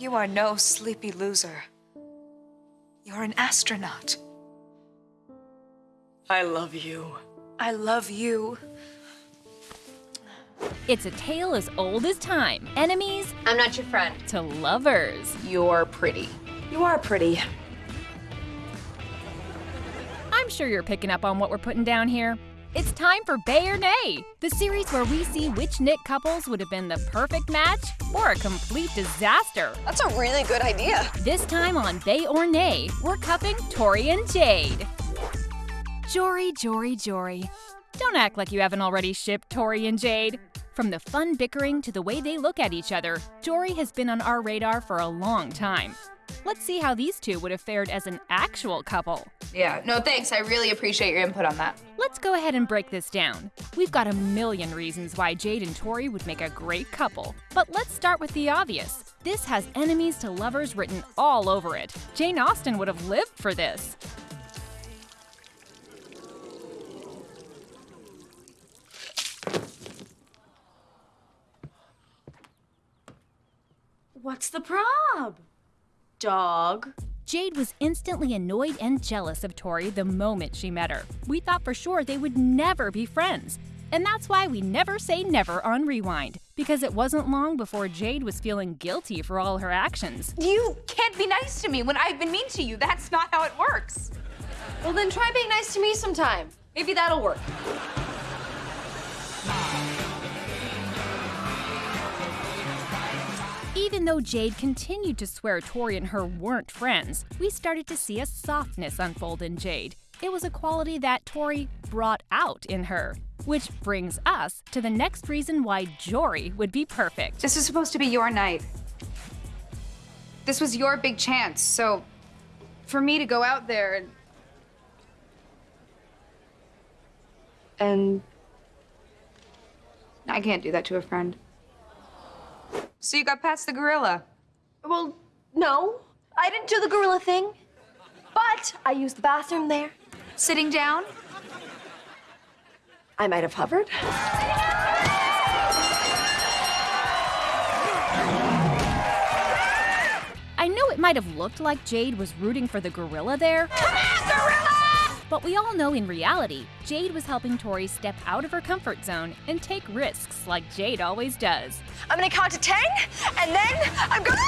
You are no sleepy loser. You're an astronaut. I love you. I love you. It's a tale as old as time. Enemies I'm not your friend. to lovers. You're pretty. You are pretty. I'm sure you're picking up on what we're putting down here. It's time for Bae or Nay, the series where we see which Nick couples would have been the perfect match or a complete disaster. That's a really good idea. This time on Bae or Nay, we're cupping Tori and Jade. Jori, Jori, Jori. Don't act like you haven't already shipped Tori and Jade. From the fun bickering to the way they look at each other, Jori has been on our radar for a long time. Let's see how these two would have fared as an actual couple. Yeah, no thanks. I really appreciate your input on that. Let's go ahead and break this down. We've got a million reasons why Jade and Tori would make a great couple. But let's start with the obvious. This has enemies to lovers written all over it. Jane Austen would have lived for this. What's the prob? Dog. Jade was instantly annoyed and jealous of Tori the moment she met her. We thought for sure they would never be friends. And that's why we never say never on Rewind, because it wasn't long before Jade was feeling guilty for all her actions. You can't be nice to me when I've been mean to you. That's not how it works. Well, then try being nice to me sometime. Maybe that'll work. Even though Jade continued to swear Tori and her weren't friends, we started to see a softness unfold in Jade. It was a quality that Tori brought out in her. Which brings us to the next reason why Jori would be perfect. This is supposed to be your night. This was your big chance, so for me to go out there and. And. I can't do that to a friend. So you got past the gorilla. Well, no. I didn't do the gorilla thing. But I used the bathroom there. Sitting down? I might have hovered. I know it might have looked like Jade was rooting for the gorilla there. But we all know in reality, Jade was helping Tori step out of her comfort zone and take risks like Jade always does. I'm gonna count to ten, and then I'm gonna.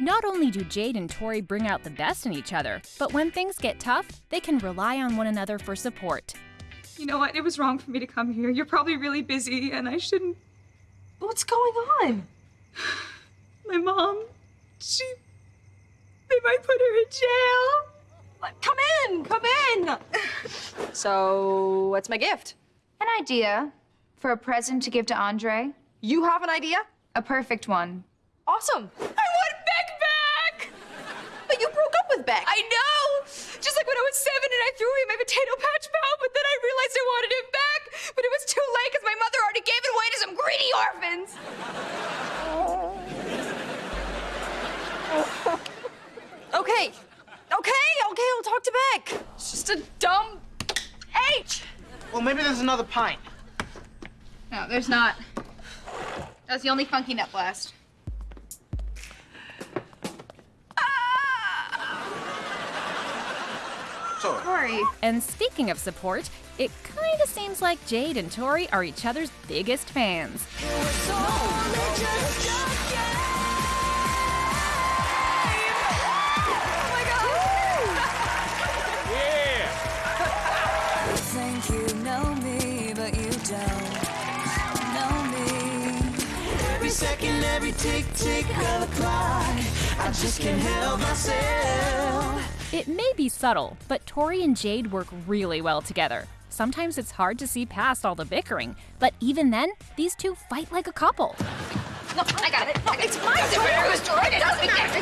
Not only do Jade and Tori bring out the best in each other, but when things get tough, they can rely on one another for support. You know what? It was wrong for me to come here. You're probably really busy, and I shouldn't. What's going on? My mom, she. They might put her in jail. Come in, come in. so, what's my gift? An idea for a present to give to Andre. You have an idea? A perfect one. Awesome. I want Beck back! But you broke up with Beck. I know! Just like when I was seven and I threw away my potato patch pal, but then I realized I wanted him back. But it was too late because my mother already gave it away to some greedy orphans. Okay. Okay, okay, I'll talk to Beck. It's just a dumb H. Well, maybe there's another pint. No, there's not. That's the only funky nut blast. Ah! Sorry. Sorry. And speaking of support, it kinda seems like Jade and Tori are each other's biggest fans. Second, every tick tick of the clock, I just can't help myself. It may be subtle, but Tori and Jade work really well together. Sometimes it's hard to see past all the bickering, but even then, these two fight like a couple. No, I got it. No, it's my turn. I was trying it. Doesn't matter.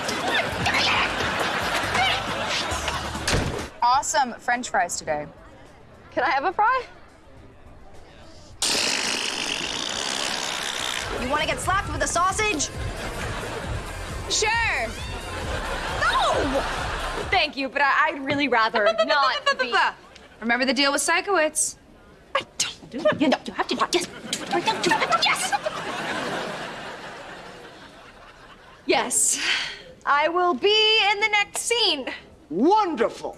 Awesome French fries today. Can I have a fry? You want to get slapped with a sausage? Sure. No! Thank you, but I, would really rather not be... Remember the deal with Sikowitz? I don't do You know, you have to do it. Yes. Yes! Yes. I will be in the next scene. Wonderful.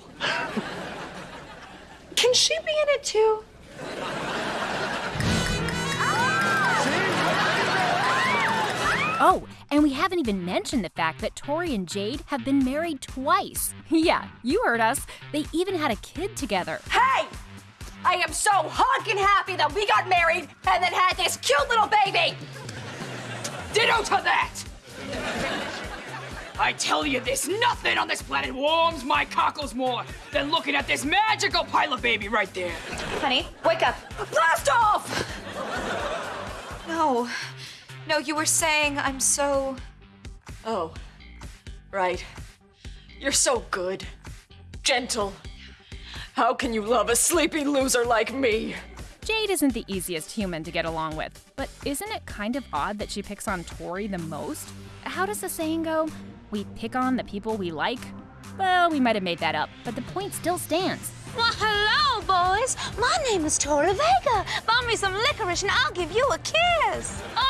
Can she be in it too? Oh, and we haven't even mentioned the fact that Tori and Jade have been married twice. Yeah, you heard us. They even had a kid together. Hey! I am so honking happy that we got married and then had this cute little baby! Ditto to that! I tell you, there's nothing on this planet warms my cockles more than looking at this magical pilot baby right there. Honey, wake up. Blast off! No. No, you were saying I'm so. Oh, right. You're so good. Gentle. How can you love a sleepy loser like me? Jade isn't the easiest human to get along with, but isn't it kind of odd that she picks on Tori the most? How does the saying go? We pick on the people we like? Well, we might have made that up, but the point still stands. Well, hello, boys. My name is Tori Vega. Buy me some licorice and I'll give you a kiss. Only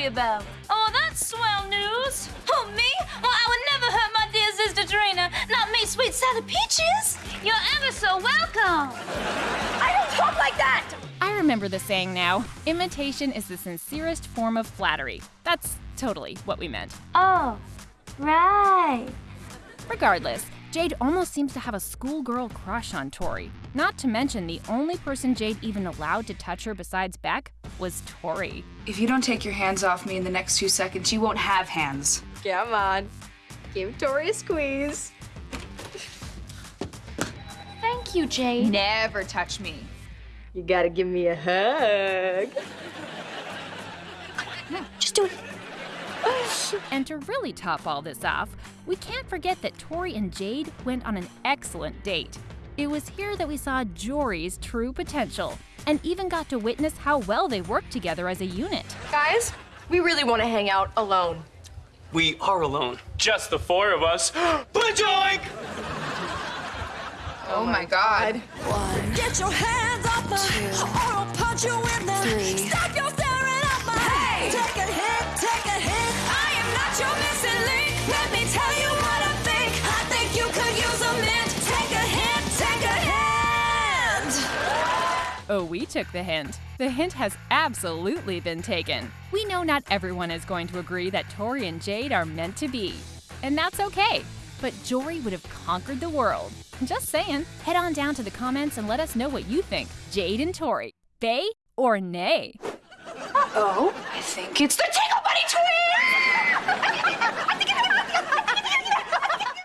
worry about. Oh, that's swell news. Oh, me? Well, I would never hurt my dear sister Trina. Not me, sweet Sally Peaches. You're ever so welcome. I don't talk like that! I remember the saying now imitation is the sincerest form of flattery. That's totally what we meant. Oh, right. Regardless, Jade almost seems to have a schoolgirl crush on Tori. Not to mention, the only person Jade even allowed to touch her besides Beck was Tori. If you don't take your hands off me in the next two seconds, you won't have hands. Come on. Give Tori a squeeze. Thank you, Jade. Never touch me. You gotta give me a hug. Just do it. And to really top all this off, we can't forget that Tori and Jade went on an excellent date. It was here that we saw Jori's true potential, and even got to witness how well they worked together as a unit. Guys, we really want to hang out alone. We are alone. Just the four of us. Bajoink! Oh, my god. Get your hands off me, or I'll punch you in the. Three. Stop your staring at me. Hey! Take a hit, take a hit. I am not your missing link. Let me tell you what I Oh, we took the hint. The hint has absolutely been taken. We know not everyone is going to agree that Tori and Jade are meant to be. And that's okay. But Jori would have conquered the world. Just saying. Head on down to the comments and let us know what you think. Jade and Tori, bay or nay? Uh-oh, I think it's the Tingle Bunny twins!